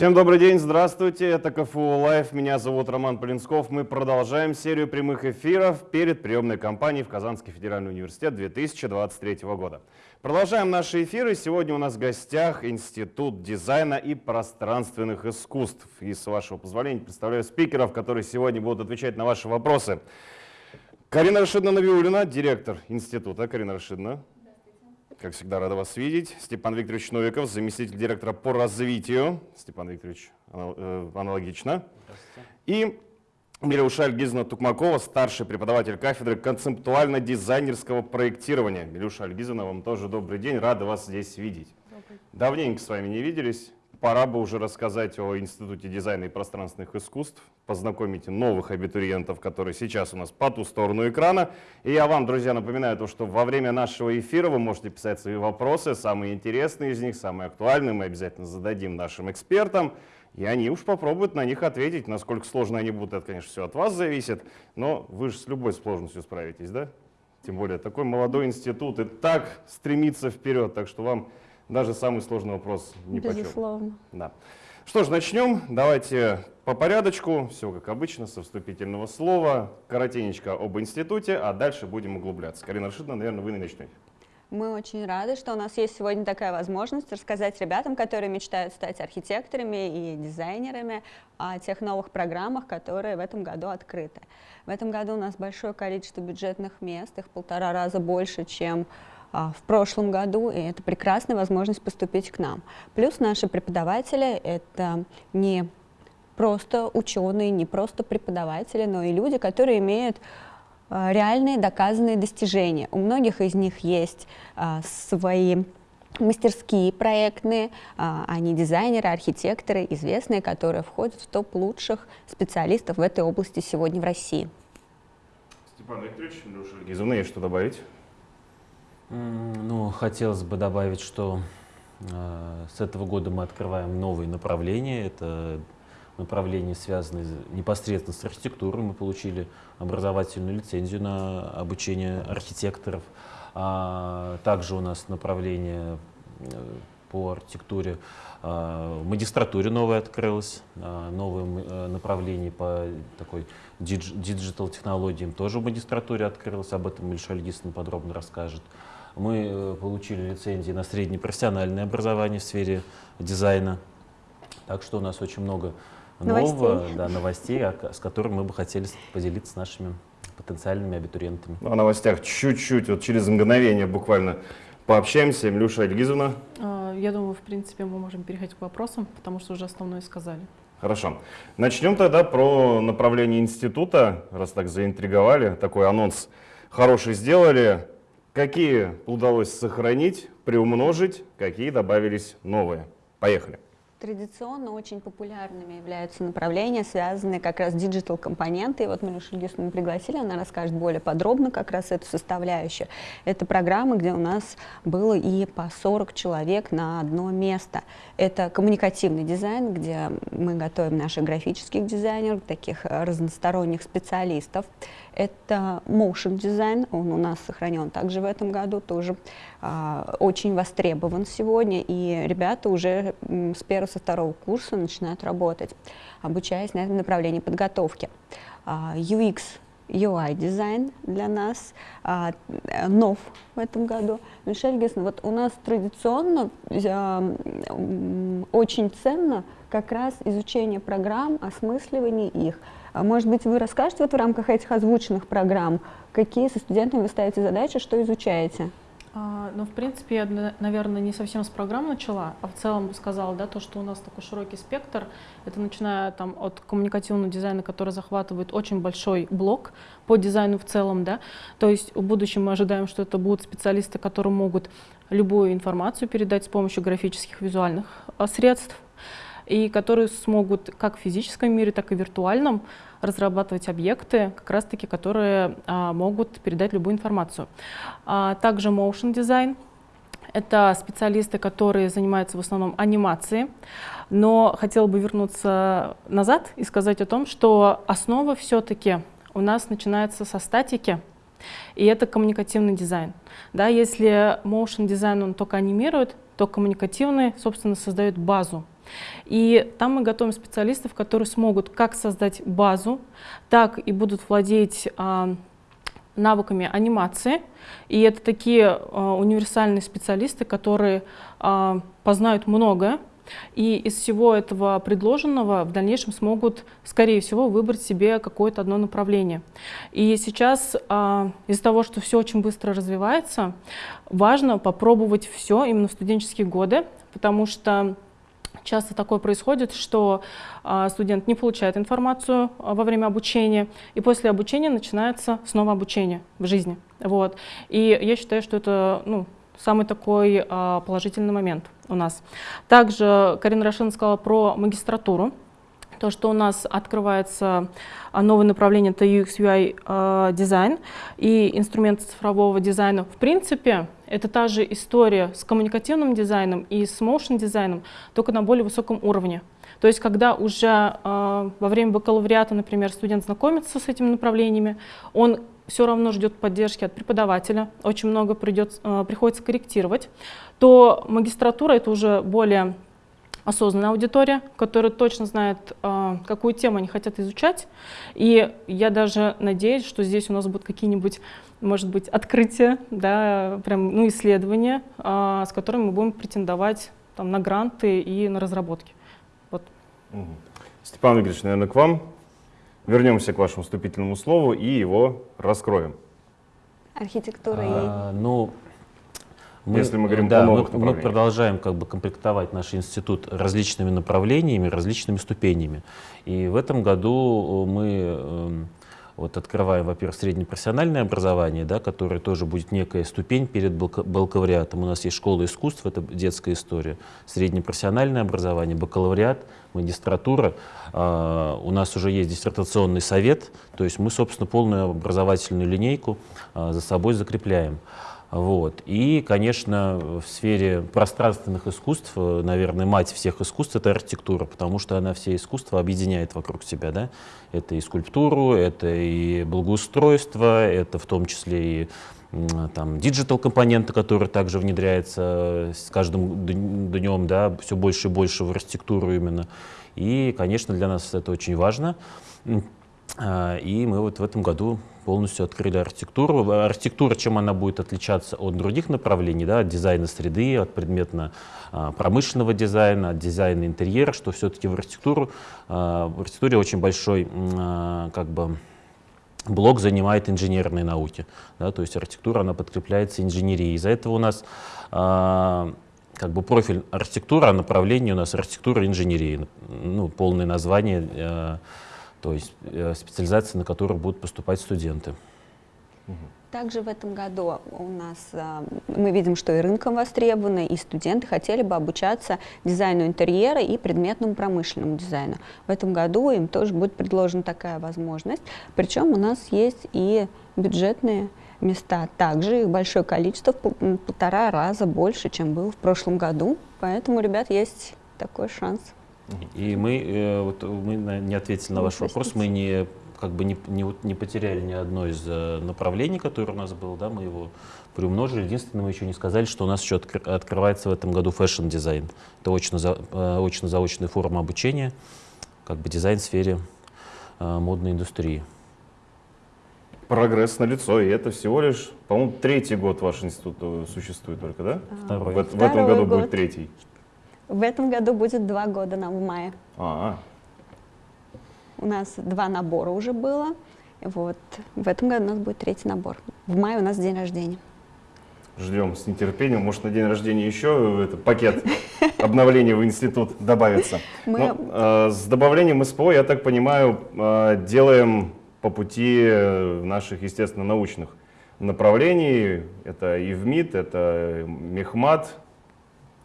Всем добрый день, здравствуйте, это КФУ Live, меня зовут Роман Полинсков. Мы продолжаем серию прямых эфиров перед приемной кампанией в Казанский федеральный университет 2023 года. Продолжаем наши эфиры. Сегодня у нас в гостях Институт дизайна и пространственных искусств. И с вашего позволения представляю спикеров, которые сегодня будут отвечать на ваши вопросы. Карина Рашидовна Навиулина, директор института. Карина Рашидовна. Как всегда, рада вас видеть. Степан Викторович Новиков, заместитель директора по развитию. Степан Викторович, э, аналогично. И Милюша Альгизовна Тукмакова, старший преподаватель кафедры концептуально-дизайнерского проектирования. Милюша Альгизовна, вам тоже добрый день, рада вас здесь видеть. Давненько с вами не виделись пора бы уже рассказать о Институте дизайна и пространственных искусств, познакомить новых абитуриентов, которые сейчас у нас по ту сторону экрана. И я вам, друзья, напоминаю, то, что во время нашего эфира вы можете писать свои вопросы, самые интересные из них, самые актуальные, мы обязательно зададим нашим экспертам. И они уж попробуют на них ответить. Насколько сложно они будут, это, конечно, все от вас зависит. Но вы же с любой сложностью справитесь, да? Тем более такой молодой институт и так стремится вперед. Так что вам даже самый сложный вопрос не Безусловно. Да. Что ж, начнем. Давайте по порядочку, все как обычно, со вступительного слова. Коротенечко об институте, а дальше будем углубляться. Карина Рашидовна, наверное, вы начнете. Мы очень рады, что у нас есть сегодня такая возможность рассказать ребятам, которые мечтают стать архитекторами и дизайнерами, о тех новых программах, которые в этом году открыты. В этом году у нас большое количество бюджетных мест, их полтора раза больше, чем в прошлом году, и это прекрасная возможность поступить к нам. Плюс наши преподаватели — это не просто ученые, не просто преподаватели, но и люди, которые имеют а, реальные доказанные достижения. У многих из них есть а, свои мастерские проектные, они дизайнеры, архитекторы, известные, которые входят в топ лучших специалистов в этой области сегодня в России. Степан Викторович, Илюша Гизовна, есть что добавить? Ну, хотелось бы добавить, что э, с этого года мы открываем новые направления. Это направления, связанные непосредственно с архитектурой. Мы получили образовательную лицензию на обучение архитекторов. А также у нас направление э, по архитектуре в магистратуре новое открылось, новое э, направление по такой digital технологиям тоже в магистратуре открылось, об этом Милюша Альгизовна подробно расскажет. Мы э, получили лицензии на среднее профессиональное образование в сфере дизайна. Так что у нас очень много нового, новостей, да, новостей с которыми мы бы хотели поделиться с нашими потенциальными абитуриентами. Ну, о новостях чуть-чуть, вот через мгновение буквально пообщаемся. Илюша Альгизовна. А, я думаю, в принципе, мы можем переходить к вопросам, потому что уже основное сказали. Хорошо. Начнем тогда про направление института, раз так заинтриговали, такой анонс хороший сделали. Какие удалось сохранить, приумножить, какие добавились новые? Поехали. Традиционно очень популярными являются направления, связанные как раз с digital-компоненты. Вот мы Шульгисовну пригласили, она расскажет более подробно как раз эту составляющую. Это программы, где у нас было и по 40 человек на одно место. Это коммуникативный дизайн, где мы готовим наших графических дизайнеров, таких разносторонних специалистов. Это motion дизайн, он у нас сохранен также в этом году, тоже а, очень востребован сегодня, и ребята уже с первого, со второго курса начинают работать, обучаясь на этом направлении подготовки. А, UX UI дизайн для нас а, нов в этом году. Мишель Гессен, вот у нас традиционно а, очень ценно как раз изучение программ, осмысливание их. А может быть, вы расскажете вот в рамках этих озвученных программ, какие со студентами вы ставите задачи, что изучаете? А, ну, в принципе, я, наверное, не совсем с программ начала, а в целом сказала, да, то, что у нас такой широкий спектр. Это начиная там от коммуникативного дизайна, который захватывает очень большой блок по дизайну в целом, да. То есть в будущем мы ожидаем, что это будут специалисты, которые могут любую информацию передать с помощью графических визуальных а, средств, и которые смогут как в физическом мире, так и в виртуальном разрабатывать объекты, как раз-таки, которые а, могут передать любую информацию. А, также motion design — это специалисты, которые занимаются в основном анимацией, но хотела бы вернуться назад и сказать о том, что основа все-таки у нас начинается со статики, и это коммуникативный дизайн. Да, если motion дизайн он только анимирует, то коммуникативный, собственно, создает базу. И там мы готовим специалистов, которые смогут как создать базу, так и будут владеть а, навыками анимации. И это такие а, универсальные специалисты, которые а, познают многое, и из всего этого предложенного в дальнейшем смогут, скорее всего, выбрать себе какое-то одно направление. И сейчас а, из-за того, что все очень быстро развивается, важно попробовать все именно в студенческие годы, потому что Часто такое происходит, что а, студент не получает информацию а, во время обучения, и после обучения начинается снова обучение в жизни. Вот. И я считаю, что это ну, самый такой а, положительный момент у нас. Также Карина Рашин сказала про магистратуру. То, что у нас открывается а, новое направление, это UX, UI а, дизайн и инструменты цифрового дизайна. В принципе, это та же история с коммуникативным дизайном и с motion дизайном, только на более высоком уровне. То есть, когда уже э, во время бакалавриата, например, студент знакомится с этими направлениями, он все равно ждет поддержки от преподавателя, очень много придется, э, приходится корректировать, то магистратура — это уже более осознанная аудитория, которая точно знает, э, какую тему они хотят изучать. И я даже надеюсь, что здесь у нас будут какие-нибудь, может быть, открытия, да, прям, ну, исследования, э, с которыми мы будем претендовать там, на гранты и на разработки. Вот. Степан Игоревич, наверное, к вам. Вернемся к вашему вступительному слову и его раскроем. Архитектура А, ну, мы, Если мы говорим да, о новых мы, мы продолжаем как бы комплектовать наш институт различными направлениями, различными ступенями. И в этом году мы эм, вот открываем, во-первых, среднепрофессиональное образование, да, которое тоже будет некая ступень перед бакалавриатом. У нас есть школа искусств, это детская история, среднепрофессиональное образование, бакалавриат, магистратура. А, у нас уже есть диссертационный совет, то есть мы, собственно, полную образовательную линейку а, за собой закрепляем. Вот. И, конечно, в сфере пространственных искусств, э, наверное, мать всех искусств — это архитектура, потому что она все искусства объединяет вокруг себя. Да? Это и скульптуру, это и благоустройство, это в том числе и там, digital компоненты, которые также внедряются с каждым днем, да, все больше и больше в архитектуру именно. И, конечно, для нас это очень важно. А, И мы вот в этом году полностью открыли архитектуру. Архитектура, чем она будет отличаться от других направлений, да, от дизайна среды, от предметно-промышленного дизайна, от дизайна интерьера, что все-таки в архитектуру, а, в архитектуре очень большой а, как бы, блок занимает инженерные науки. Да, то есть архитектура, она подкрепляется инженерией. Из-за этого у нас а, как бы профиль архитектура, а направление у нас архитектура инженерии. Ну, полное название, э, то есть э, специализация, на которую будут поступать студенты. Также в этом году у нас а, мы видим, что и рынком востребовано, и студенты хотели бы обучаться дизайну интерьера и предметному промышленному дизайну. В этом году им тоже будет предложена такая возможность. Причем у нас есть и бюджетные места. Также их большое количество, в полтора раза больше, чем было в прошлом году. Поэтому, ребят, есть такой шанс. И мы, э, вот мы на- не ответили на ваш вопрос, мы не как бы не, не, вот не потеряли ни одно из э, направлений, которое у нас было, да, мы его приумножили. Единственное, мы еще не сказали, что у нас еще откр- открывается в этом году fashion-дизайн. Это очно-за- э, очно-заочная форма обучения, как бы дизайн в сфере модной индустрии. Прогресс налицо, и это всего лишь, по-моему, третий год ваш институт существует только, да? Второй. В, в этом году год. будет третий. В этом году будет два года нам в мае. А, У нас два набора уже было. Вот. В этом году у нас будет третий набор. В мае у нас день рождения. ждем с нетерпением. Может, на день рождения еще это, пакет обновления в институт добавится. Мы- Ну, э, с добавлением СПО, я так понимаю, э, делаем по пути э, наших, естественно, научных направлений. Это ИВМИД, это Мехмат,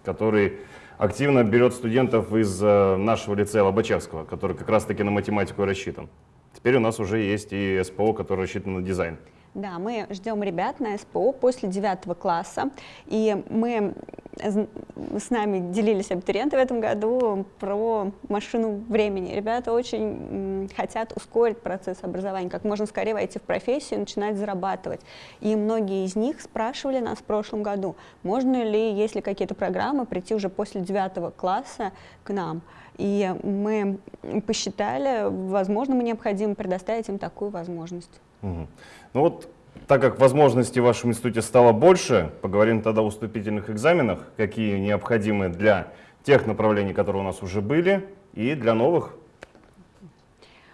который активно берет студентов из э, нашего лицея Лобачевского, который как раз-таки на математику рассчитан. Теперь у нас уже есть и СПО, который рассчитан на дизайн. Да, мы ждем ребят на СПО после девятого класса, и мы с нами делились абитуриенты в этом году про машину времени. Ребята очень хотят ускорить процесс образования, как можно скорее войти в профессию и начинать зарабатывать. И многие из них спрашивали нас в прошлом году, можно ли, если какие-то программы, прийти уже после девятого класса к нам. И мы посчитали, возможно, мы необходимо предоставить им такую возможность. Угу. Ну вот, так как возможностей в вашем институте стало больше, поговорим тогда о вступительных экзаменах, какие необходимы для тех направлений, которые у нас уже были, и для новых.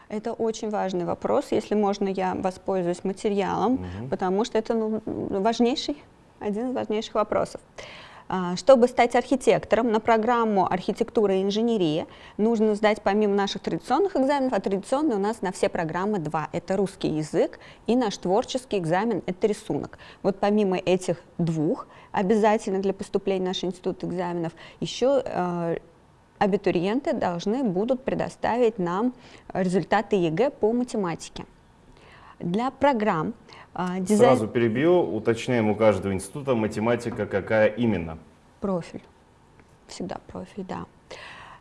Это очень важный вопрос. Если можно, я воспользуюсь материалом, угу. потому что это ну, важнейший, один из важнейших вопросов. А, чтобы стать архитектором на программу архитектура и инженерия, нужно сдать помимо наших традиционных экзаменов, а традиционные у нас на все программы два. Это русский язык и наш творческий экзамен – это рисунок. Вот помимо этих двух, обязательно для поступления в наш институт экзаменов, еще э, абитуриенты должны будут предоставить нам результаты ЕГЭ по математике. Для программ а, дизайн... Сразу перебью, уточняем у каждого института математика какая именно? Профиль. Всегда профиль, да.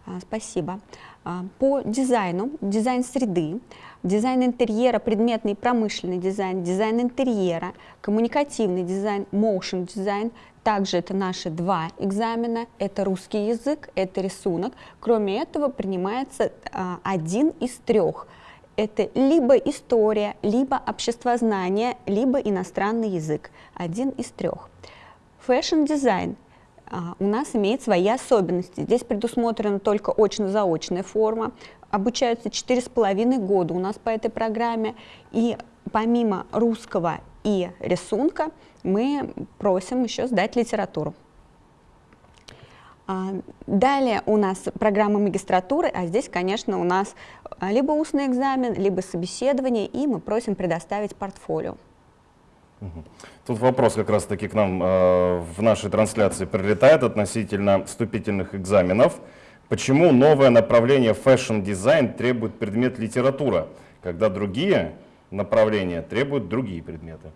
А, спасибо. А, по дизайну, дизайн среды, дизайн интерьера, предметный и промышленный дизайн, дизайн интерьера, коммуникативный дизайн, motion дизайн, также это наши два экзамена, это русский язык, это рисунок. Кроме этого принимается один из трех – это либо история, либо обществознание, либо иностранный язык. Один из трех. Fashion-дизайн а, у нас имеет свои особенности. Здесь предусмотрена только очно-заочная форма. Обучаются 4,5 года у нас по этой программе. И помимо русского и рисунка мы просим еще сдать литературу. А, далее у нас программа магистратуры, а здесь, конечно, у нас а, либо устный экзамен, либо собеседование, и мы просим предоставить портфолио. Тут вопрос как раз-таки к нам э, в нашей трансляции прилетает относительно вступительных экзаменов. Почему новое направление fashion-дизайн требует предмет литература, когда другие направления требуют другие предметы?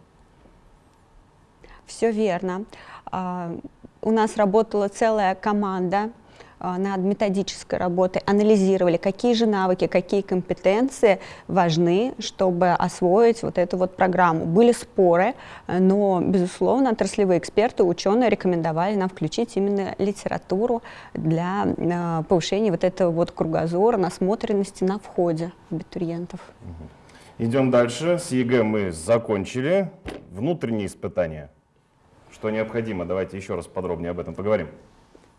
Все верно. У нас работала целая команда а, над методической работой, анализировали, какие же навыки, какие компетенции важны, чтобы освоить вот эту вот программу. Были споры, но, безусловно, отраслевые эксперты, ученые рекомендовали нам включить именно литературу для а, повышения вот этого вот кругозора, насмотренности на входе абитуриентов. Идем дальше. С ЕГЭ мы закончили. Внутренние испытания что необходимо. Давайте еще раз подробнее об этом поговорим.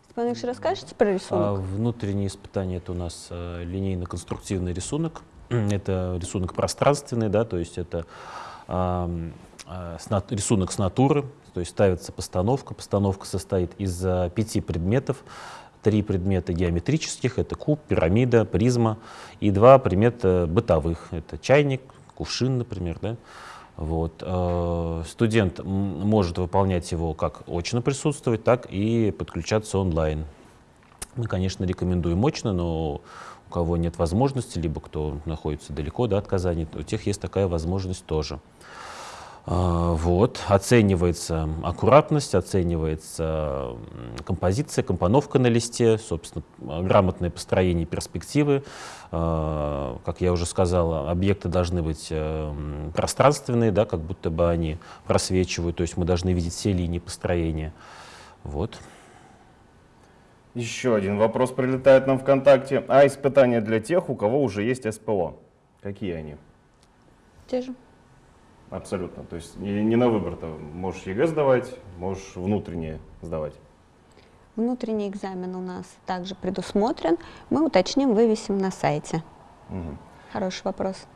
Степан Ильич, расскажете про рисунок? А, внутренние испытания — это у нас а, линейно-конструктивный рисунок. это рисунок пространственный, да, то есть это а, а, с, рисунок с натуры, то есть ставится постановка. Постановка состоит из а, пяти предметов. Три предмета геометрических — это куб, пирамида, призма, и два предмета бытовых — это чайник, кувшин, например, да. Вот. Э, студент может выполнять его как очно присутствовать, так и подключаться онлайн. Мы, конечно, рекомендуем очно, но у кого нет возможности, либо кто находится далеко да, от Казани, у тех есть такая возможность тоже. А, вот. Оценивается аккуратность, оценивается композиция, компоновка на листе, собственно, грамотное построение перспективы. А, как я уже сказал, объекты должны быть э, пространственные, да, как будто бы они просвечивают, то есть мы должны видеть все линии построения. Вот. Еще один вопрос прилетает нам ВКонтакте. А испытания для тех, у кого уже есть СПО? Какие они? Те же. Абсолютно. То есть не, на выбор-то. Можешь ЕГЭ сдавать, можешь внутреннее сдавать. Внутренний экзамен у нас также предусмотрен. Мы уточним, вывесим на сайте. Угу. Хороший вопрос.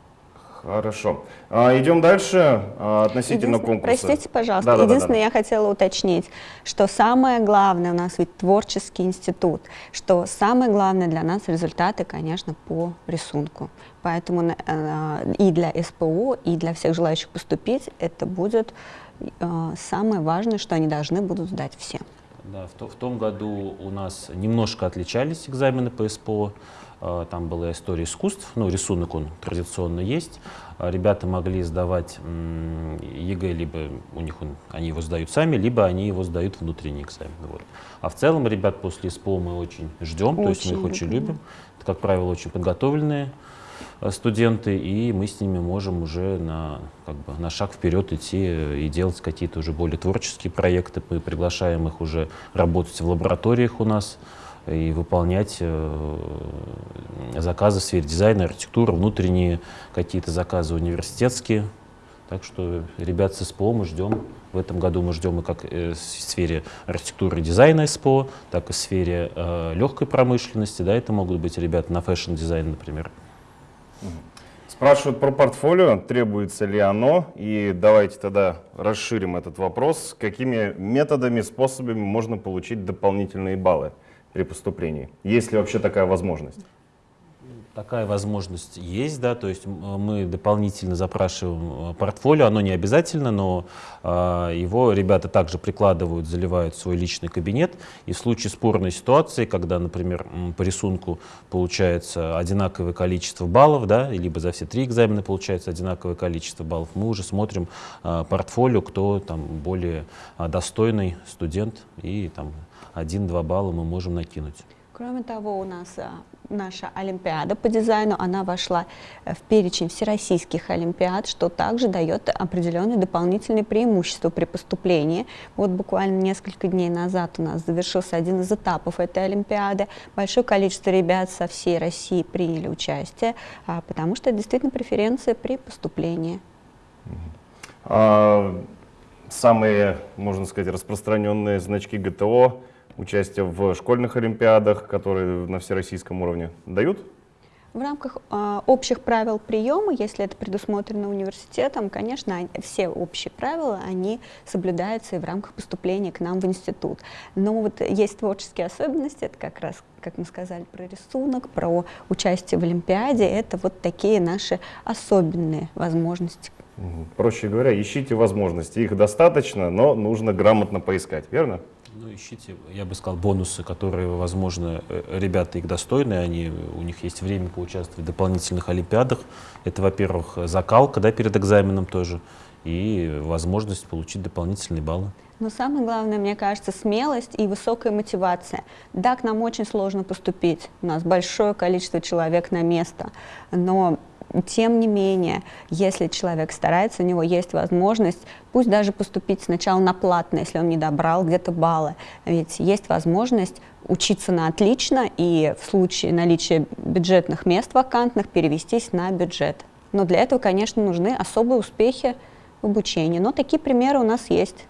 Хорошо. А, идем дальше а, относительно конкурса. Простите, пожалуйста. Да, Единственное, да, да, да. я хотела уточнить, что самое главное у нас ведь творческий институт, что самое главное для нас результаты, конечно, по рисунку. Поэтому э, и для СПО, и для всех желающих поступить это будет э, самое важное, что они должны будут сдать все. Да, в, то, в том году у нас немножко отличались экзамены по СПО. А, там была история искусств, ну, рисунок он традиционно есть. А ребята могли сдавать ЕГЭ, либо у них он, они его сдают сами, либо они его сдают внутренний экзамен. Вот. А в целом ребят после СПО мы очень ждем, очень то есть мы их очень любим. Это, как правило, очень подготовленные Э, студенты, и мы с ними можем уже на, как бы, на шаг вперед идти и делать какие-то уже более творческие проекты. Мы приглашаем их уже работать в лабораториях у нас и выполнять э, заказы в сфере дизайна, архитектуры, внутренние какие-то заказы университетские. Так что ребят с СПО мы ждем. В этом году мы ждем и как э, в сфере архитектуры и дизайна СПО, так и в сфере э, легкой промышленности. Да, это могут быть ребята на fashion-дизайн, например. Спрашивают про портфолио, требуется ли оно, и давайте тогда расширим этот вопрос. Какими методами, способами можно получить дополнительные баллы при поступлении? Есть ли вообще такая возможность? Такая возможность есть, да, то есть мы дополнительно запрашиваем э, портфолио, оно не обязательно, но э, его ребята также прикладывают, заливают в свой личный кабинет, и в случае спорной ситуации, когда, например, по рисунку получается одинаковое количество баллов, да, либо за все три экзамена получается одинаковое количество баллов, мы уже смотрим э, портфолио, кто там более э, достойный студент, и там один-два балла мы можем накинуть. Кроме того, у нас а, наша Олимпиада по дизайну, она вошла э, в перечень всероссийских Олимпиад, что также дает определенные дополнительные преимущества при поступлении. Вот буквально несколько дней назад у нас завершился один из этапов этой Олимпиады. Большое количество ребят со всей России приняли участие, а, потому что это действительно преференция при поступлении. А, самые, можно сказать, распространенные значки ГТО участие в школьных олимпиадах, которые на всероссийском уровне дают? В рамках э, общих правил приема, если это предусмотрено университетом, конечно, все общие правила, они соблюдаются и в рамках поступления к нам в институт. Но вот есть творческие особенности, это как раз, как мы сказали, про рисунок, про участие в Олимпиаде, это вот такие наши особенные возможности. Проще говоря, ищите возможности, их достаточно, но нужно грамотно поискать, верно? Ну, ищите, я бы сказал, бонусы, которые, возможно, э, ребята их достойны, они, у них есть время поучаствовать в дополнительных олимпиадах. Это, во-первых, закалка да, перед экзаменом тоже, и возможность получить дополнительные баллы. Но самое главное, мне кажется, смелость и высокая мотивация. Да, к нам очень сложно поступить, у нас большое количество человек на место, но тем не менее, если человек старается, у него есть возможность, пусть даже поступить сначала на платно, если он не добрал где-то баллы, ведь есть возможность учиться на отлично и в случае наличия бюджетных мест вакантных перевестись на бюджет. Но для этого, конечно, нужны особые успехи в обучении. Но такие примеры у нас есть.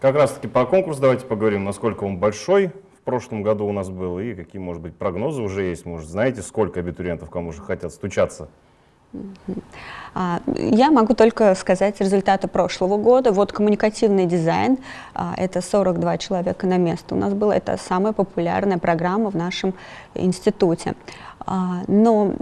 Как раз таки по конкурсу давайте поговорим, насколько он большой, прошлом году у нас был и какие, может быть, прогнозы уже есть? Может, знаете, сколько абитуриентов кому же хотят стучаться? А, я могу только сказать результаты прошлого года. Вот коммуникативный дизайн, а, это 42 человека на место у нас было. Это самая популярная программа в нашем институте. А, но,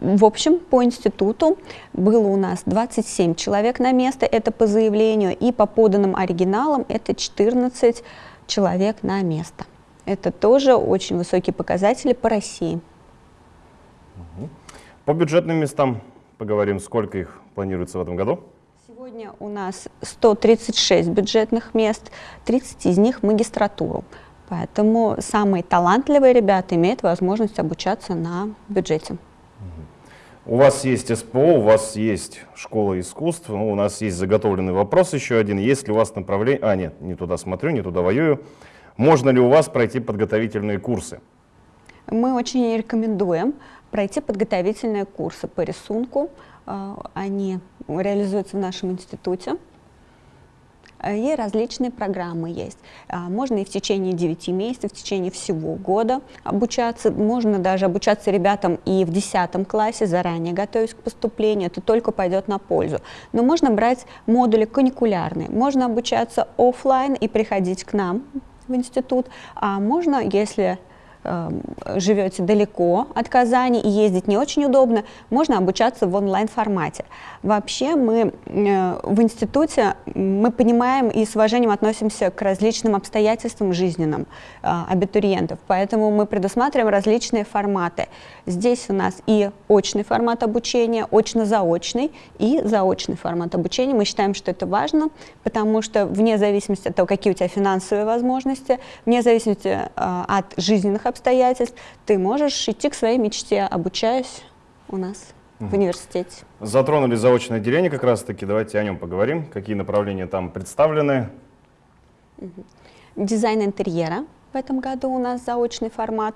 в общем, по институту было у нас 27 человек на место, это по заявлению, и по поданным оригиналам это 14 человек на место. Это тоже очень высокие показатели по России. По бюджетным местам поговорим, сколько их планируется в этом году? Сегодня у нас 136 бюджетных мест, 30 из них магистратуру. Поэтому самые талантливые ребята имеют возможность обучаться на бюджете. У вас есть СПО, у вас есть школа искусств, ну, у нас есть заготовленный вопрос еще один. Есть ли у вас направление... А, нет, не туда смотрю, не туда воюю. Можно ли у вас пройти подготовительные курсы? Мы очень рекомендуем пройти подготовительные курсы по рисунку. А, они реализуются в нашем институте. И различные программы есть. А, можно и в течение 9 месяцев, в течение всего года обучаться. Можно даже обучаться ребятам и в 10 классе, заранее готовясь к поступлению. Это только пойдет на пользу. Но можно брать модули каникулярные. Можно обучаться офлайн и приходить к нам в институт, а можно, если живете далеко от Казани и ездить не очень удобно, можно обучаться в онлайн-формате. Вообще мы э, в институте мы понимаем и с уважением относимся к различным обстоятельствам жизненным э, абитуриентов, поэтому мы предусматриваем различные форматы. Здесь у нас и очный формат обучения, очно-заочный и заочный формат обучения. Мы считаем, что это важно, потому что вне зависимости от того, какие у тебя финансовые возможности, вне зависимости э, от жизненных обстоятельств, ты можешь идти к своей мечте, обучаясь у нас в университете. Затронули заочное отделение как раз-таки, давайте о нем поговорим. Какие направления там представлены? Дизайн интерьера в этом году у нас заочный формат.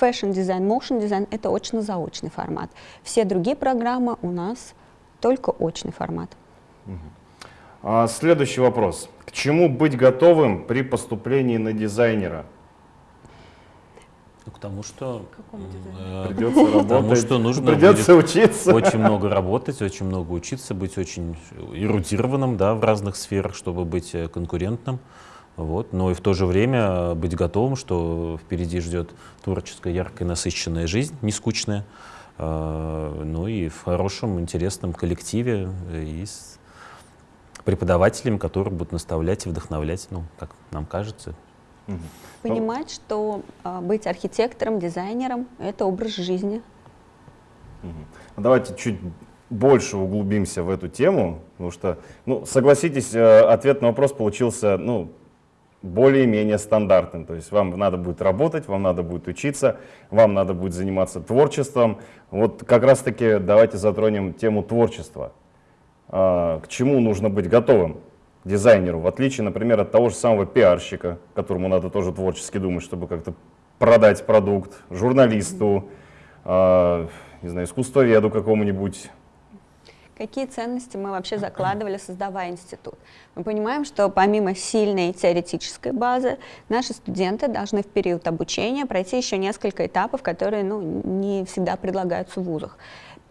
Fashion-дизайн, motion-дизайн – это очно-заочный формат. Все другие программы у нас только очный формат. А, Следующий вопрос. К чему быть готовым при поступлении на дизайнера? Ну, К тому, что какому э, Придется Потому работать, что нужно придется учиться. очень много работать, очень много учиться, быть очень эрудированным да, в разных сферах, чтобы быть э, конкурентным. Вот. Но и в то же время э, быть готовым, что впереди ждет творческая, яркая, насыщенная жизнь, не скучная. Ну и в хорошем, интересном коллективе и с преподавателями, которые будут наставлять и вдохновлять, ну, как нам кажется. Мгм. Понимать, что а, быть архитектором, дизайнером – это образ жизни. Давайте чуть больше углубимся в эту тему, потому что, ну, согласитесь, э, ответ на вопрос получился, ну, более-менее стандартным. То есть вам надо будет работать, вам надо будет учиться, вам надо будет заниматься творчеством. Вот как раз-таки давайте затронем тему творчества. А, К чему нужно быть готовым дизайнеру, в отличие, например, от того же самого пиарщика, которому надо тоже творчески думать, чтобы как-то продать продукт, журналисту, а, не знаю, искусствоведу какому-нибудь. Какие ценности мы вообще закладывали, создавая институт? Мы понимаем, что помимо сильной теоретической базы, наши студенты должны в период обучения пройти еще несколько этапов, которые ну, не всегда предлагаются в вузах.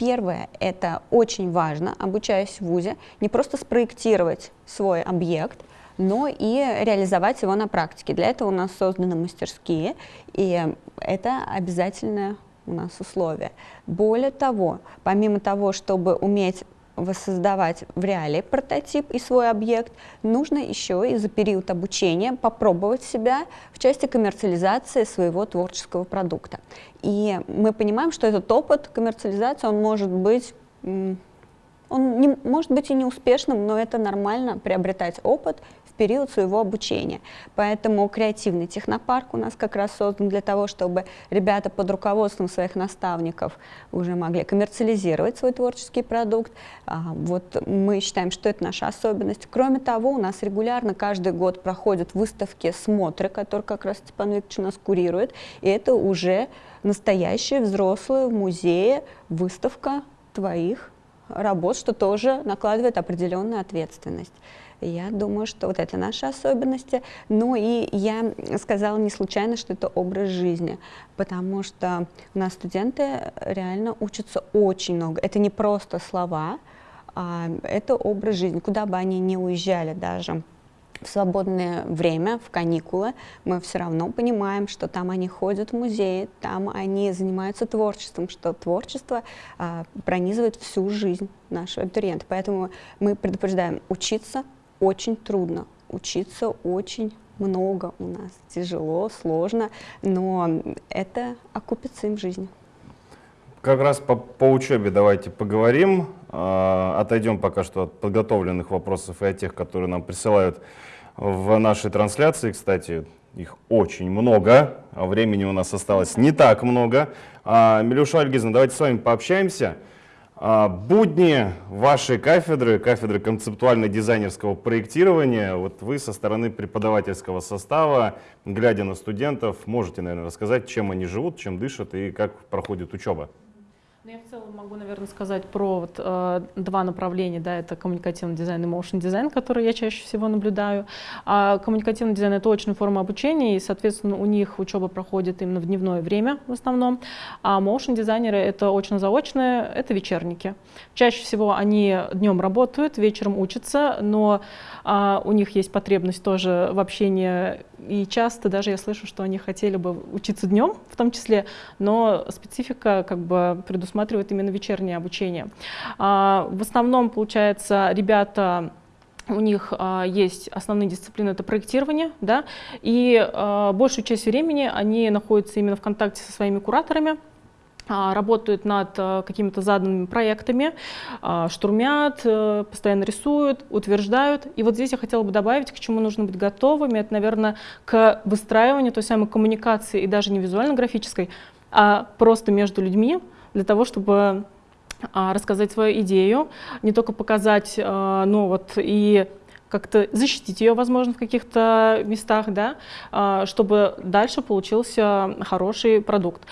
Первое, это очень важно, обучаясь в ВУЗе, не просто спроектировать свой объект, но и реализовать его на практике. Для этого у нас созданы мастерские, и это обязательное у нас условие. Более того, помимо того, чтобы уметь воссоздавать в реале прототип и свой объект, нужно еще и за период обучения попробовать себя в части коммерциализации своего творческого продукта. И мы понимаем, что этот опыт коммерциализации, он может быть он не, может быть и неуспешным, но это нормально приобретать опыт в период своего обучения. Поэтому креативный технопарк у нас как раз создан для того, чтобы ребята под руководством своих наставников уже могли коммерциализировать свой творческий продукт. А, вот мы считаем, что это наша особенность. Кроме того, у нас регулярно каждый год проходят выставки, смотры, которые как раз Степан Викторович у нас курирует. И это уже настоящая взрослая в музее выставка твоих работ, что тоже накладывает определенную ответственность. Я думаю, что вот это наши особенности. Ну и я сказала не случайно, что это образ жизни, потому что у нас студенты реально учатся очень много. Это не просто слова, а это образ жизни. Куда бы они ни уезжали даже, в свободное время, в каникулы, мы все равно понимаем, что там они ходят в музеи, там они занимаются творчеством, что творчество а, пронизывает всю жизнь нашего абитуриента. Поэтому мы предупреждаем, учиться очень трудно, учиться очень много у нас, тяжело, сложно, но это окупится им в жизни. Как раз по, по учебе давайте поговорим. А, отойдем пока что от подготовленных вопросов и от тех, которые нам присылают в нашей трансляции. Кстати, их очень много, а времени у нас осталось не так много. А, Милюша Альгизовна, давайте с вами пообщаемся. А, будни вашей кафедры, кафедры концептуально-дизайнерского проектирования, вот вы со стороны преподавательского состава, глядя на студентов, можете, наверное, рассказать, чем они живут, чем дышат и как проходит учеба. Ну, я в целом могу, наверное, сказать про вот, э, два направления. Да, это коммуникативный дизайн и motion дизайн, который я чаще всего наблюдаю. А коммуникативный дизайн — это очная форма обучения, и, соответственно, у них учеба проходит именно в дневное время в основном. А motion дизайнеры — это очно-заочные, это вечерники. Чаще всего они днем работают, вечером учатся, но а, у них есть потребность тоже в общении, и часто даже я слышу, что они хотели бы учиться днем в том числе, но специфика как бы предусматривает именно вечернее обучение. А, в основном, получается, ребята у них а, есть основные дисциплины, это проектирование, да, и а, большую часть времени они находятся именно в контакте со своими кураторами, а, работают над а, какими-то заданными проектами, штурмят, э, постоянно рисуют, утверждают. И вот здесь я хотела бы добавить, к чему нужно быть готовыми, это, наверное, к выстраиванию той самой коммуникации, и даже не визуально-графической, а просто между людьми, для того, чтобы рассказать свою идею, не только показать, ну вот и как-то защитить ее, возможно, в каких-то местах, да, чтобы дальше получился хороший продукт.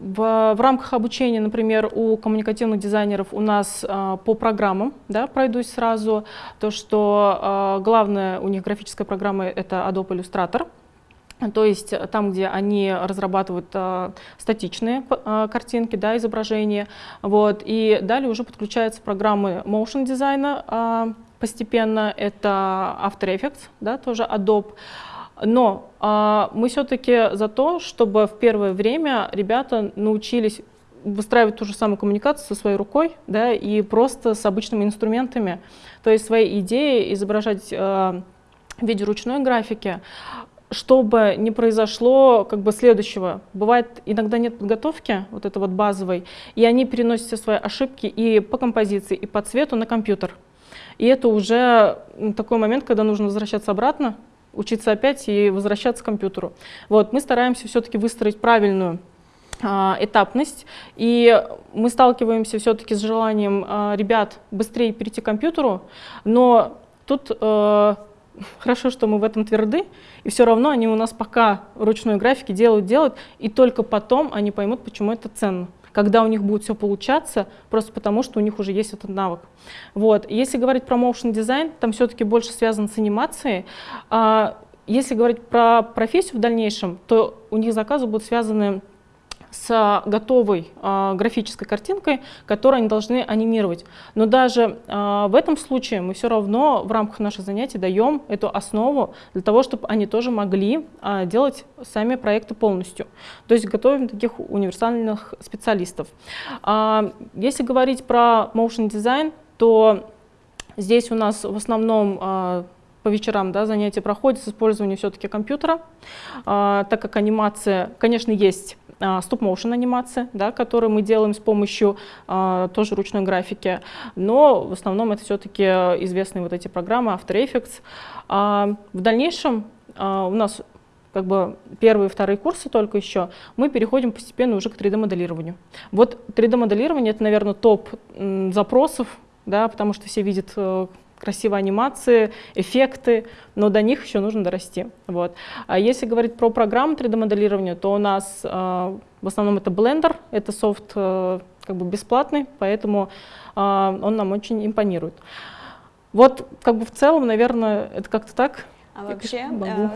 В, в рамках обучения, например, у коммуникативных дизайнеров у нас э, по программам, да, пройдусь сразу, то, что э, главная у них графическая программа — это Adobe Illustrator, то есть там, где они разрабатывают э, статичные э, картинки, да, изображения, вот, и далее уже подключаются программы motion дизайна э, постепенно, это After Effects, да, тоже Adobe, но а, мы все-таки за то, чтобы в первое время ребята научились выстраивать ту же самую коммуникацию со своей рукой, да, и просто с обычными инструментами, то есть свои идеи изображать э, в виде ручной графики, чтобы не произошло как бы следующего. Бывает, иногда нет подготовки, вот это вот базовой, и они переносят все свои ошибки и по композиции, и по цвету на компьютер. И это уже такой момент, когда нужно возвращаться обратно, учиться опять и возвращаться к компьютеру. Вот, мы стараемся все-таки выстроить правильную а, этапность, и мы сталкиваемся все-таки с желанием а, ребят быстрее перейти к компьютеру, но тут э, хорошо, что мы в этом тверды, и все равно они у нас пока ручной графики делают, делают, и только потом они поймут, почему это ценно когда у них будет все получаться, просто потому что у них уже есть этот навык. Вот. Если говорить про motion дизайн, там все-таки больше связан с анимацией. А если говорить про профессию в дальнейшем, то у них заказы будут связаны с готовой э, графической картинкой, которую они должны анимировать. Но даже э, в этом случае мы все равно в рамках наших занятий даем эту основу для того, чтобы они тоже могли э, делать сами проекты полностью. То есть готовим таких универсальных специалистов. Если говорить про motion design, то здесь у нас в основном по вечерам да, занятия проходят с использованием все-таки компьютера, так как анимация, конечно, есть стоп-моушен анимация, да, которую мы делаем с помощью а, тоже ручной графики, но в основном это все-таки известные вот эти программы After Effects. А, в дальнейшем а, у нас как бы первые и вторые курсы только еще, мы переходим постепенно уже к 3D-моделированию. Вот 3D-моделирование — это, наверное, топ запросов, да, потому что все видят э, красивые анимации, эффекты, но до них еще нужно дорасти. Вот. А если говорить про программу 3D-моделирования, то у нас э, в основном это Blender, это софт э, как бы бесплатный, поэтому э, он нам очень импонирует. Вот как бы в целом, наверное, это как-то так. А вообще, э,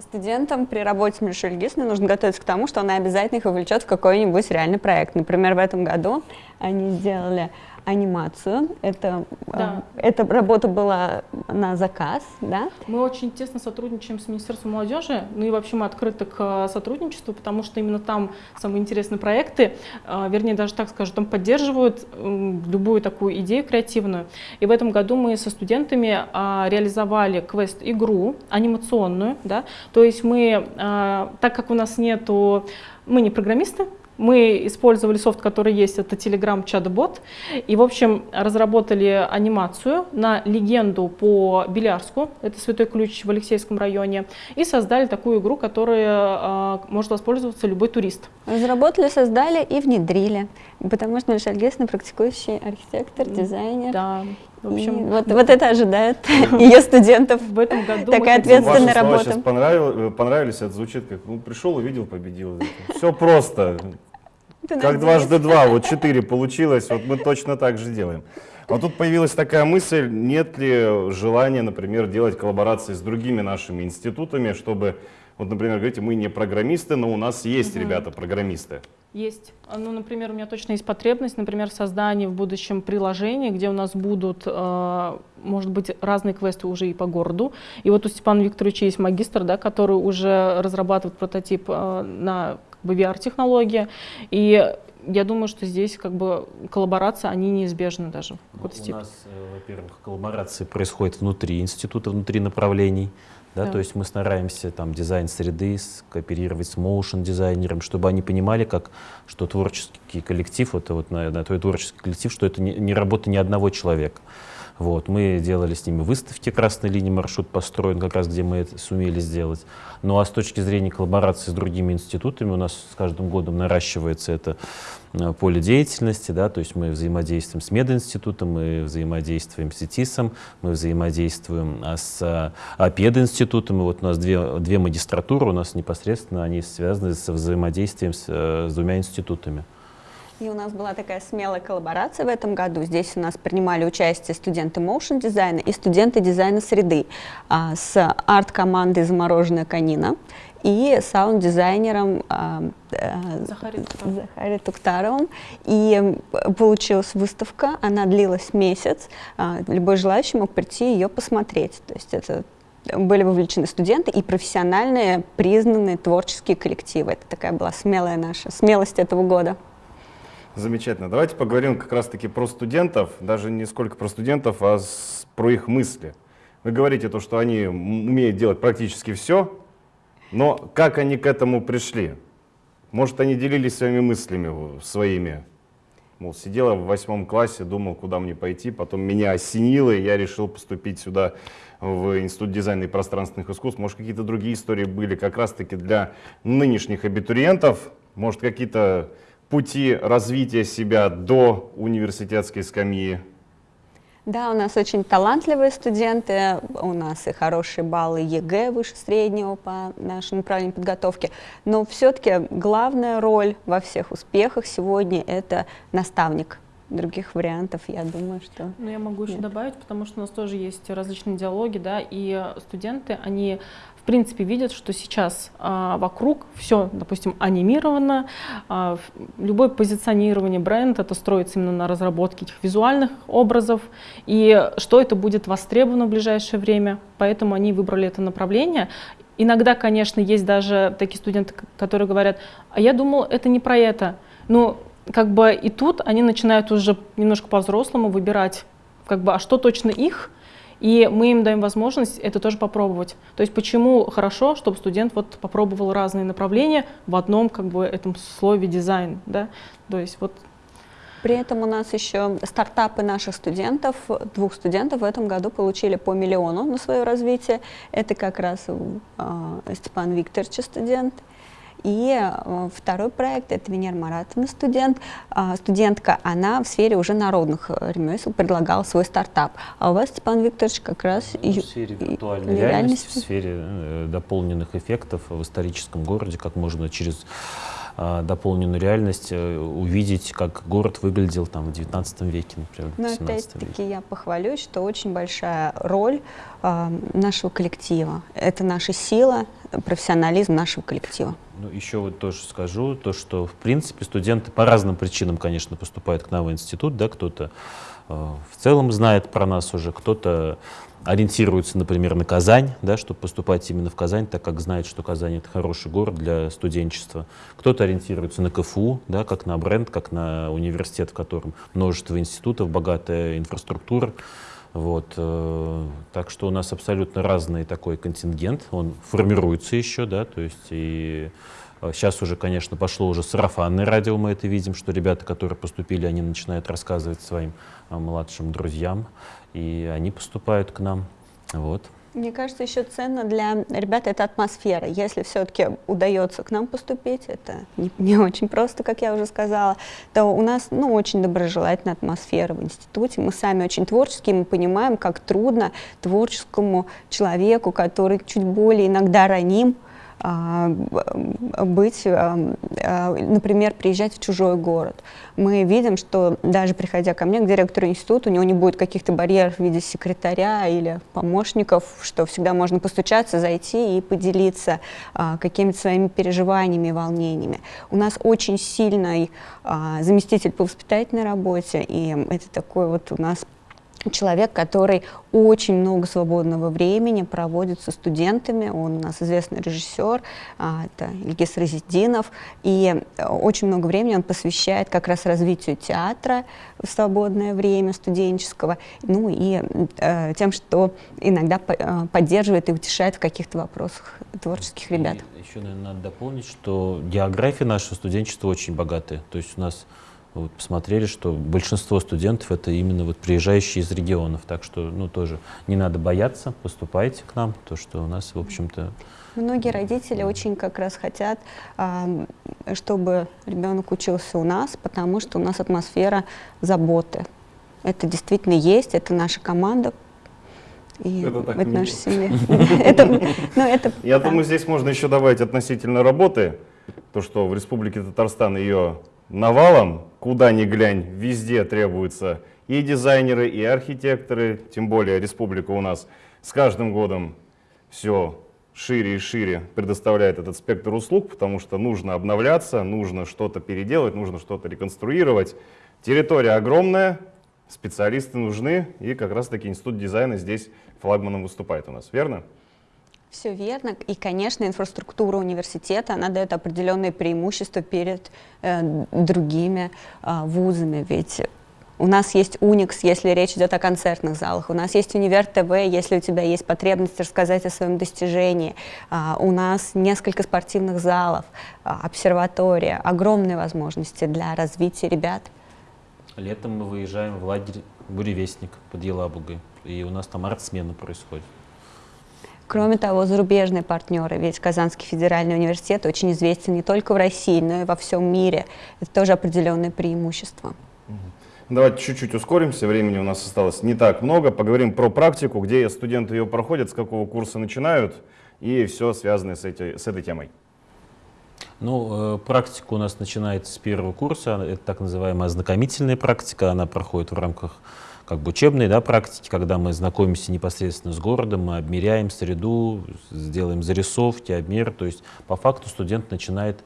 студентам при работе Мишель Гисной нужно готовиться к тому, что она обязательно их увлечет в какой-нибудь реальный проект. Например, в этом году они сделали анимацию. Это, да. э, эта работа была на заказ, да? Мы очень тесно сотрудничаем с Министерством молодежи, ну и вообще мы открыты к э, сотрудничеству, потому что именно там самые интересные проекты, э, вернее даже так скажу, там поддерживают э, любую такую идею креативную. И в этом году мы со студентами э, реализовали квест-игру анимационную, да, то есть мы, э, так как у нас нету, мы не программисты, мы использовали софт, который есть, это Telegram чат-бот, и, в общем, разработали анимацию на легенду по Белярску, это Святой Ключ в Алексейском районе, и создали такую игру, которая э, может воспользоваться любой турист. Разработали, создали и внедрили, потому что Миша Альгесна практикующий архитектор, дизайнер. Да. В общем, и вот, вот это ожидает ее студентов. В этом году такая ответственная работа. Сейчас понравилось, понравились, это звучит как, ну, пришел, увидел, победил. Все просто. Как дважды два, вот четыре получилось, вот мы точно так же делаем. А тут появилась такая мысль, нет ли желания, например, делать коллаборации с другими нашими институтами, чтобы, вот, например, говорите, мы не программисты, но у нас есть угу. ребята-программисты. Есть. Ну, например, у меня точно есть потребность, например, в создании в будущем приложения, где у нас будут, э, может быть, разные квесты уже и по городу. И вот у Степана Викторовича есть магистр, да, который уже разрабатывает прототип э, на VR-технологии. И я думаю, что здесь как бы коллаборация, они неизбежны даже. Ну, у нас, э, во-первых, коллаборации происходят внутри института, внутри направлений. Да, да. То есть мы стараемся там дизайн среды кооперировать с моушен дизайнером, чтобы они понимали, как, что творческий коллектив, это вот на, на твой творческий коллектив, что это не, не работа ни одного человека. Вот, мы делали с ними выставки «Красной линии», маршрут построен, как раз где мы это сумели сделать. Ну а с точки зрения коллаборации с другими институтами у нас с каждым годом наращивается это э, поле деятельности, да, то есть мы взаимодействуем с мединститутом, мы взаимодействуем с ИТИСом, мы взаимодействуем а, с а, пединститутом, и вот у нас две, две магистратуры, у нас непосредственно они связаны с взаимодействием с, э, с двумя институтами. И у нас была такая смелая коллаборация в этом году. Здесь у нас принимали участие студенты motion дизайна и студенты дизайна среды а, с арт-командой «Замороженная канина» и саунд-дизайнером а, а, Захари Туктаровым. И получилась выставка, она длилась месяц. А, любой желающий мог прийти ее посмотреть. То есть это были вовлечены студенты и профессиональные, признанные творческие коллективы. Это такая была смелая наша смелость этого года. Замечательно. Давайте поговорим как раз-таки про студентов, даже не сколько про студентов, а с, про их мысли. Вы говорите то, что они умеют делать практически все, но как они к этому пришли? Может, они делились своими мыслями, своими? Мол, сидела в восьмом классе, думал, куда мне пойти, потом меня осенило, и я решил поступить сюда, в Институт дизайна и пространственных искусств. Может, какие-то другие истории были как раз-таки для нынешних абитуриентов? Может, какие-то пути развития себя до университетской скамьи? Да, у нас очень талантливые студенты, у нас и хорошие баллы ЕГЭ выше среднего по нашему направлению подготовки, но все-таки главная роль во всех успехах сегодня – это наставник. Других вариантов, я думаю, что... Ну, я могу еще добавить, потому что у нас тоже есть различные диалоги, да, и студенты, они принципе видят, что сейчас а, вокруг все, допустим, анимировано, а, любое позиционирование бренда это строится именно на разработке этих визуальных образов, и что это будет востребовано в ближайшее время, поэтому они выбрали это направление. Иногда, конечно, есть даже такие студенты, которые говорят, а я думал, это не про это. Но как бы и тут они начинают уже немножко по-взрослому выбирать, как бы, а что точно их, и мы им даем возможность это тоже попробовать. То есть почему хорошо, чтобы студент вот попробовал разные направления в одном как бы этом слове дизайн, да? То есть вот при этом у нас еще стартапы наших студентов, двух студентов в этом году получили по миллиону на свое развитие. Это как раз э, Степан Викторович студент, и э, второй проект – это Венера Маратовна, студент. Э, студентка, она в сфере уже народных э, ремесел предлагала свой стартап. А у вас, Степан Викторович, как раз… Ну, в сфере виртуальной реальности, реальности, в сфере э, дополненных эффектов в историческом городе, как можно через дополненную реальность увидеть, как город выглядел там в 19 веке, например, Но опять-таки я похвалюсь, что очень большая роль э, нашего коллектива. Это наша сила, профессионализм нашего коллектива. Ну, еще вот тоже скажу, то, что, в принципе, студенты по разным причинам, конечно, поступают к нам в институт, да, кто-то э, в целом знает про нас уже, кто-то ориентируется, например, на Казань, да, чтобы поступать именно в Казань, так как знает, что Казань — это хороший город для студенчества. Кто-то ориентируется на КФУ, да, как на бренд, как на университет, в котором множество институтов, богатая инфраструктура. Вот, э, так что у нас абсолютно разный такой контингент, он формируется еще, да, то есть и Сейчас э, уже, конечно, пошло уже сарафанное радио, мы это видим, что ребята, которые поступили, они начинают рассказывать своим э, младшим друзьям, и они поступают к нам. Вот. Мне кажется, еще ценно для ребят это атмосфера. Если все-таки удается к нам поступить, это не, не очень просто, как я уже сказала, то у нас ну, очень доброжелательная атмосфера в институте. Мы сами очень творческие, мы понимаем, как трудно творческому человеку, который чуть более иногда раним, быть, а, а, например, приезжать в чужой город. Мы видим, что даже приходя ко мне, к директору института, у него не будет каких-то барьеров в виде секретаря или помощников, что всегда можно постучаться, зайти и поделиться какими-то своими переживаниями и волнениями. У нас очень сильный заместитель по воспитательной работе, и это такой вот у нас человек, который очень много свободного времени проводит со студентами. Он у нас известный режиссер, а, это Ильгиз Разидинов, и э, очень много времени он посвящает как раз развитию театра в свободное время студенческого, ну и э, тем, что иногда э, поддерживает и утешает в каких-то вопросах творческих ребят. И еще, наверное, надо дополнить, что география нашего студенчества очень богатая. То есть у нас вот посмотрели, что большинство студентов это именно вот приезжающие из регионов, так что ну тоже не надо бояться, поступайте к нам, то что у нас в общем-то Многие родители очень как раз хотят, чтобы ребенок учился у нас, потому что у нас атмосфера заботы. Это действительно есть, это наша команда, и это, так это наша семья. Ну, Я думаю, здесь можно еще добавить относительно работы, то, что в Республике Татарстан ее навалом, куда ни глянь, везде требуются и дизайнеры, и архитекторы, тем более республика у нас с каждым годом все шире и шире предоставляет этот спектр услуг, потому что нужно обновляться, нужно что-то переделать, нужно что-то реконструировать. Территория огромная, специалисты нужны, и как раз-таки Институт дизайна здесь флагманом выступает у нас, верно? Все верно. И, конечно, инфраструктура университета, она дает определенные преимущества перед э, другими э, вузами. Ведь у нас есть Уникс, если речь идет о концертных залах. У нас есть Универ ТВ, если у тебя есть потребность рассказать о своем достижении. А, у нас несколько спортивных залов, а, обсерватория, огромные возможности для развития ребят. Летом мы выезжаем в лагерь «Буревестник» под Елабугой, и у нас там арт-смена происходит. Кроме того, зарубежные партнеры, ведь Казанский федеральный университет очень известен не только в России, но и во всем мире. Это тоже определенное преимущество. Давайте чуть-чуть ускоримся, времени у нас осталось не так много. Поговорим про практику, где студенты ее проходят, с какого курса начинают и все связанное с, эти, с этой темой. Ну, э, практика у нас начинается с первого курса, это так называемая ознакомительная практика, она проходит в рамках как бы учебной да, практики, когда мы знакомимся непосредственно с городом, мы обмеряем среду, сделаем зарисовки, обмер. То есть по факту студент начинает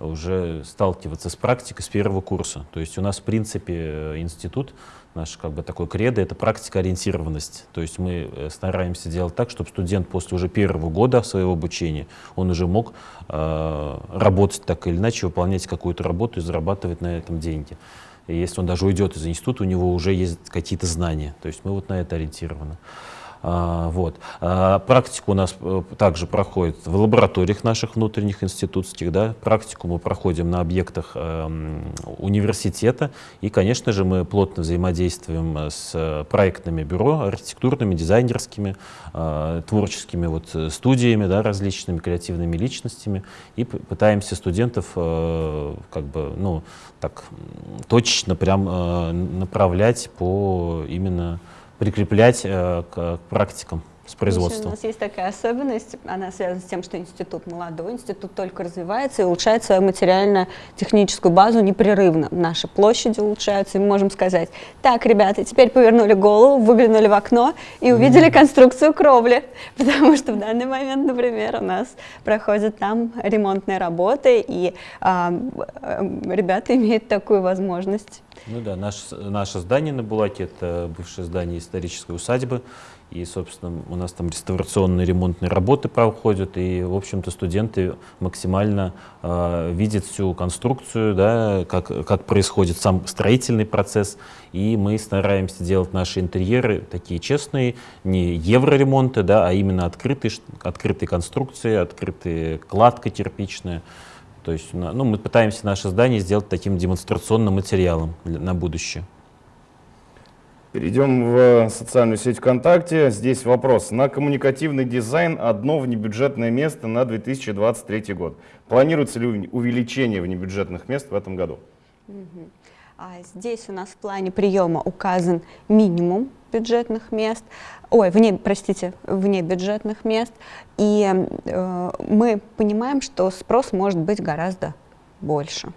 уже сталкиваться с практикой с первого курса. То есть у нас, в принципе, институт, наш как бы такой кредо, это практика-ориентированность. То есть мы э, стараемся делать так, чтобы студент после уже первого года своего обучения, он уже мог э, работать так или иначе, выполнять какую-то работу и зарабатывать на этом деньги. Если он даже уйдет из института, у него уже есть какие-то знания. То есть мы вот на это ориентированы. А, вот. А, практику у нас э, также проходит в лабораториях наших внутренних институтских. Да? Практику мы проходим на объектах э, университета. И, конечно же, мы плотно взаимодействуем с проектными бюро, архитектурными, дизайнерскими, э, творческими вот, студиями, да, различными креативными личностями. И пытаемся студентов э, как бы, ну, так, точечно прям э, направлять по именно прикреплять э, к практикам с производством. у нас есть такая особенность, она связана с тем, что институт молодой, институт только развивается и улучшает свою материально-техническую базу непрерывно. Наши площади улучшаются, и мы можем сказать, так, ребята, теперь повернули голову, выглянули в окно и увидели mm конструкцию кровли, потому что в данный момент, например, у нас проходят там ремонтные работы, и а, ребята имеют такую возможность. Ну да, наше, наше здание на Булаке, это бывшее здание исторической усадьбы, и, собственно, у нас там реставрационные ремонтные работы проходят, и, в общем-то, студенты максимально э, видят всю конструкцию, да, как, как происходит сам строительный процесс, и мы стараемся делать наши интерьеры такие честные, не евроремонты, да, а именно открытые, открытые конструкции, открытая кладка кирпичная. То есть ну, мы пытаемся наше здание сделать таким демонстрационным материалом на будущее. Перейдем в социальную сеть ВКонтакте. Здесь вопрос. На коммуникативный дизайн одно внебюджетное место на 2023 год. Планируется ли увеличение внебюджетных мест в этом году? А здесь у нас в плане приема указан минимум бюджетных мест, ой, вне, простите, вне бюджетных мест, и э, мы понимаем, что спрос может быть гораздо больше.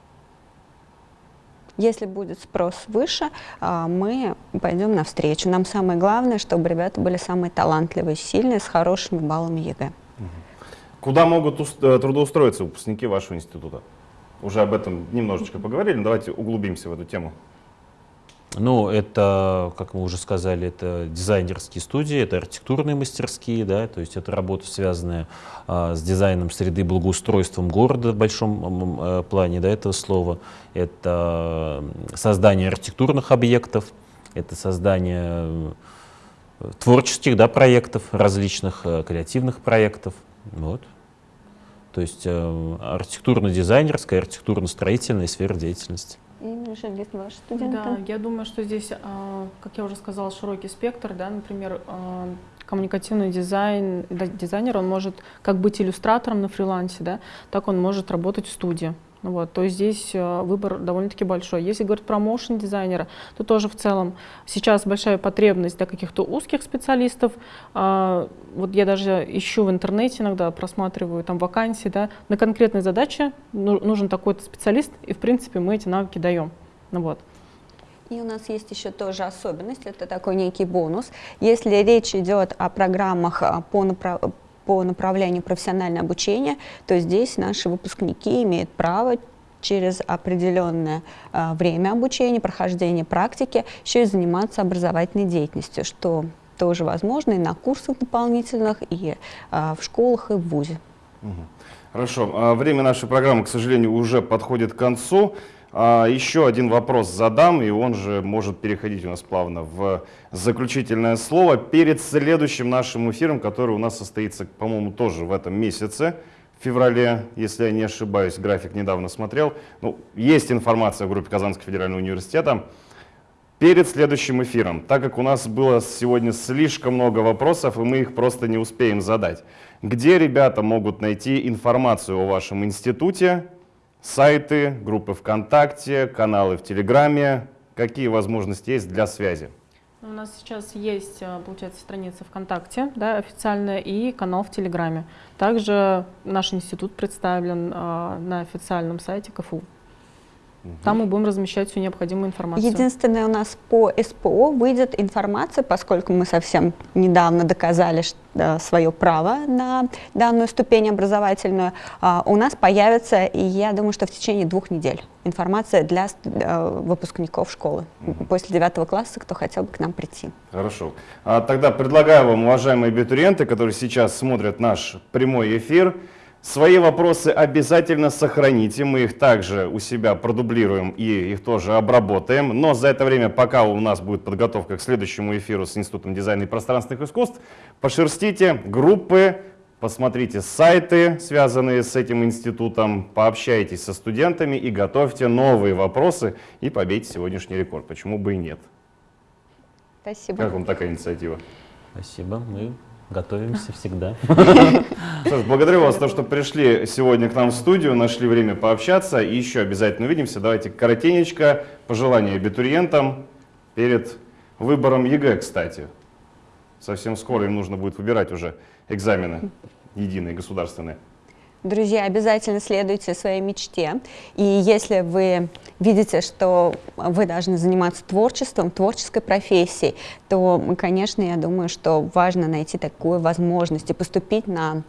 Если будет спрос выше, а, мы пойдем навстречу. Нам самое главное, чтобы ребята были самые талантливые, сильные, с хорошими баллами ЕГЭ. Куда могут э, трудоустроиться выпускники вашего института? Уже об этом немножечко поговорили, давайте углубимся в эту тему. Ну, это, как мы уже сказали, это дизайнерские студии, это архитектурные мастерские, да, то есть это работа, связанная а, с дизайном среды, благоустройством города в большом а, плане, да, этого слова. Это создание архитектурных объектов, это создание э, творческих, да, проектов, различных э, креативных проектов, вот. То есть э, архитектурно-дизайнерская, архитектурно-строительная сфера деятельности. И Жильгиз, ваши студенты? Да, я думаю, что здесь, а, как я уже сказала, широкий спектр, да, например, а, коммуникативный дизайн, дизайнер, он может как быть иллюстратором на фрилансе, да, так он может работать в студии. Ну вот, то здесь э, выбор довольно-таки большой. Если говорить про моушен дизайнера, то тоже в целом сейчас большая потребность для каких-то узких специалистов. А, вот я даже ищу в интернете иногда, просматриваю там вакансии, да, на конкретные задачи нужен такой-то специалист, и в принципе мы эти навыки даем. Ну вот. И у нас есть еще тоже особенность, это такой некий бонус. Если речь идет о программах а, по, направ по направлению профессиональное обучение, то здесь наши выпускники имеют право через определенное э, время обучения, прохождения практики, еще и заниматься образовательной деятельностью, что тоже возможно и на курсах дополнительных, и э, в школах, и в ВУЗе. Хорошо. А время нашей программы, к сожалению, уже подходит к концу. А, еще один вопрос задам, и он же может переходить у нас плавно в заключительное слово. Перед следующим нашим эфиром, который у нас состоится, по-моему, тоже в этом месяце, в феврале, если я не ошибаюсь, график недавно смотрел. Ну, есть информация в группе Казанского федерального университета. Перед следующим эфиром, так как у нас было сегодня слишком много вопросов, и мы их просто не успеем задать. Где ребята могут найти информацию о вашем институте, сайты, группы ВКонтакте, каналы в Телеграме. Какие возможности есть для связи? У нас сейчас есть, э, получается, страница ВКонтакте, да, официальная, и канал в Телеграме. Также наш институт представлен э, на официальном сайте КФУ. Там мы будем размещать всю необходимую информацию. Единственное, у нас по СПО выйдет информация, поскольку мы совсем недавно доказали что, свое право на данную ступень образовательную, а, у нас появится, и я думаю, что в течение двух недель информация для э, выпускников школы после девятого класса, кто хотел бы к нам прийти. Хорошо. А тогда предлагаю вам, уважаемые абитуриенты, которые сейчас смотрят наш прямой эфир, Свои вопросы обязательно сохраните, мы их также у себя продублируем и их тоже обработаем. Но за это время, пока у нас будет подготовка к следующему эфиру с Институтом дизайна и пространственных искусств, пошерстите группы, посмотрите сайты, связанные с этим институтом, пообщайтесь со студентами и готовьте новые вопросы и побейте сегодняшний рекорд. Почему бы и нет? Спасибо. Как вам такая инициатива? Спасибо. Мы Готовимся всегда. Саш, благодарю вас за то, что пришли сегодня к нам в студию, нашли время пообщаться. И еще обязательно увидимся. Давайте коротенечко пожелания абитуриентам перед выбором ЕГЭ, кстати. Совсем скоро им нужно будет выбирать уже экзамены единые, государственные. Друзья, обязательно следуйте своей мечте. И если вы видите, что вы должны заниматься творчеством, творческой профессией, то, конечно, я думаю, что важно найти такую возможность и поступить на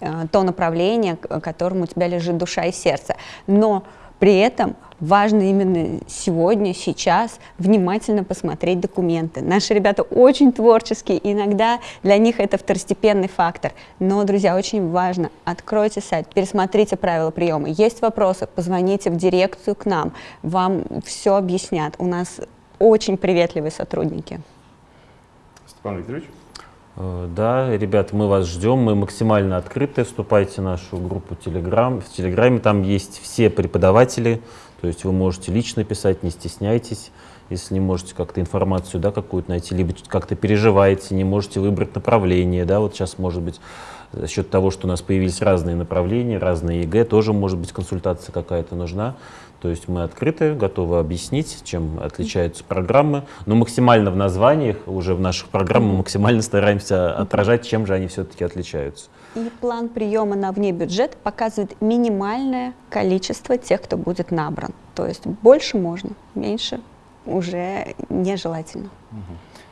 э, то направление, которому у тебя лежит душа и сердце. Но при этом важно именно сегодня, сейчас внимательно посмотреть документы. Наши ребята очень творческие, иногда для них это второстепенный фактор. Но, друзья, очень важно, откройте сайт, пересмотрите правила приема. Есть вопросы, позвоните в дирекцию к нам, вам все объяснят. У нас очень приветливые сотрудники. Степан Викторович? Э, да, ребят, мы вас ждем, мы максимально открыты, вступайте в нашу группу Telegram. В Телеграме там есть все преподаватели, то есть вы можете лично писать, не стесняйтесь, если не можете как-то информацию да, какую-то найти, либо как-то переживаете, не можете выбрать направление, да, вот сейчас может быть За счет того, что у нас появились разные направления, разные ЕГЭ, тоже может быть консультация какая-то нужна. То есть мы открыты, готовы объяснить, чем отличаются программы, но максимально в названиях, уже в наших программах мы максимально стараемся отражать, чем же они все-таки отличаются. И план приема на вне бюджет показывает минимальное количество тех, кто будет набран. То есть больше можно, меньше уже нежелательно.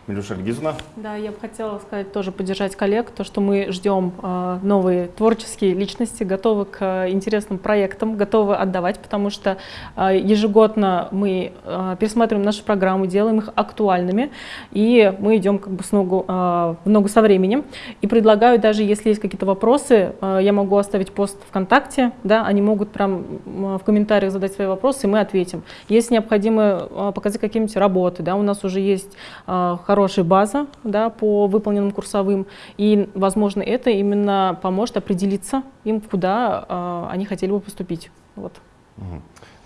Милюша Ильгизовна. Да, я бы хотела сказать, тоже поддержать коллег, то, что мы ждем э, новые творческие личности, готовы к э, интересным проектам, готовы отдавать, потому что э, ежегодно мы э, пересматриваем наши программы, делаем их актуальными, и мы идем как бы с ногу, э, в ногу со временем. И предлагаю, даже если есть какие-то вопросы, э, я могу оставить пост ВКонтакте, да, они могут прям в комментариях задать свои вопросы, и мы ответим. Если необходимо э, показать какие-нибудь работы, да, у нас уже есть э, хорошая база да, по выполненным курсовым, и, возможно, это именно поможет определиться им, куда э, они хотели бы поступить. Вот.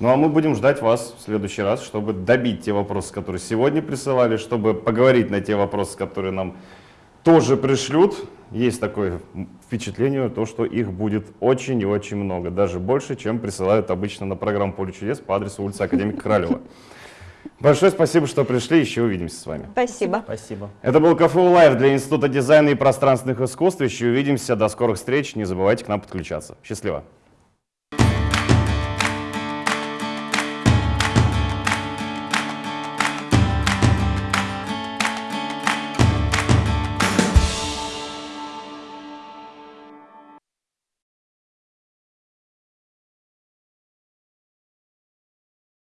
Ну а мы будем ждать вас в следующий раз, чтобы добить те вопросы, которые сегодня присылали, чтобы поговорить на те вопросы, которые нам тоже пришлют. Есть такое впечатление, то, что их будет очень и очень много, даже больше, чем присылают обычно на программу «Поле чудес» по адресу улица Академика Королева. Большое спасибо, что пришли, еще увидимся с вами. Спасибо. Спасибо. Это был КФУ Лайв для Института дизайна и пространственных искусств. Еще увидимся. До скорых встреч. Не забывайте к нам подключаться. Счастливо.